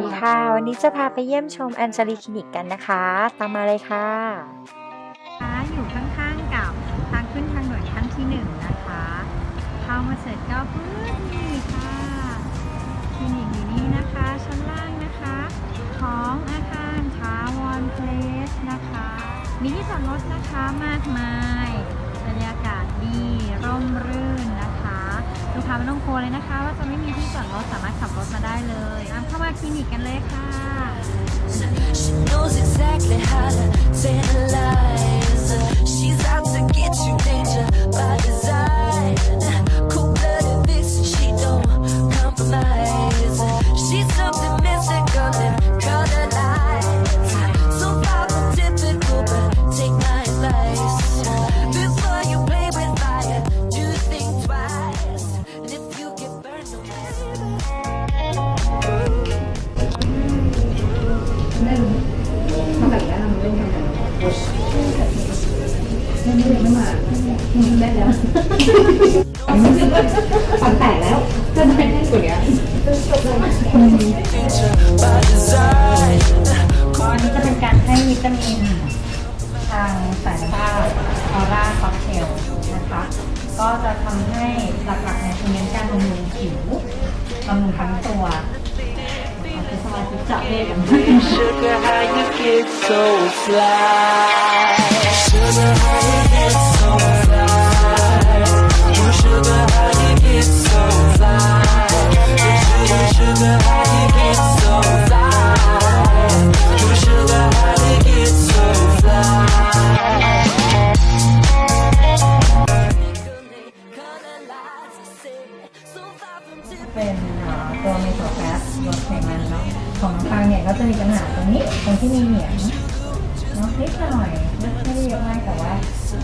ดีค่ะ วันนี้จะพาไปเยี่ยมชมแอนเจลีคลินิกกันนะคะ ตามมาเลยค่ะคะอยู่ข้างๆกับทางขึ้นทางด่วนขั้นที่หนึ่งนะคะเข้ามาเสร็จก็พื้นนี่ค่ะคลินิกอยู่นี่นะคะ ชั้นล่างนะคะ ของอาคารทาวอนเพลสนะคะ มีที่จอดรถนะคะมากมาย ไม่ต้องกลัวเลยนะคะ ว่าจะไม่มีที่จอดรถสามารถขับรถมาได้เลยเข้ามาคลินิกกันเลยค่ะ ฟันแตกแล้วจะได้แน่นกว่านี้ danger by design. ก็อันนี้จะเป็นการให้วิตามินทางสายน้ำตาออร่าค็อกเทลนะคะ ก็จะทำให้หลักๆในคือเน้นการบำรุงผิวบำรุงทั้งตัว เอาคือสมาธิจับเลขกัน Sugar, how you get so fly? Sugar, how you get so fly? Oh, sugar, how you get so fly? Sugar, sugar, how you get so fly? Oh, sugar, how you get so fly? เป็นเอ่อ ตัวเมโทรแฟสลดไขมันเนาะของทางเนี่ยก็จะมีปัญหาตรงนี้ตรงที่มีเหนียงเนาะนิดหน่อยไม่ไม่ได้เยอะมากแต่ว่า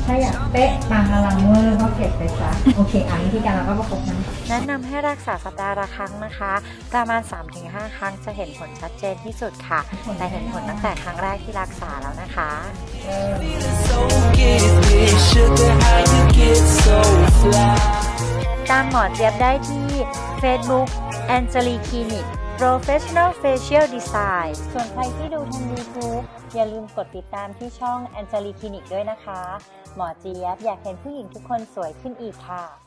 ถ้าอยากเป๊ะบางอลังเวอร์ก็เก็บไปซะโอเคอะวิธีการเราก็ประกบน้ำแนะนำให้รักษาสัปดาห์ละครั้งนะคะ ประมาณ 3-5 ครั้งจะเห็นผลชัดเจนที่สุดค่ะ แต่เห็นผลตั้งแต่ครั้งแรกที่รักษาแล้วนะคะ Feeling so giddy, ามหมอเจี๊ยบได้ที่ Facebook a n g e l i Clinic Professional Facial Design ส่วนใครที่ดูทาง YouTube อย่าลืมกดติดตามที่ช่อง a n g e l i Clinic ด้วยนะคะ หมอเจี๊ยบอยากเห็นผู้หญิงทุกคนสวยขึ้นอีกค่ะ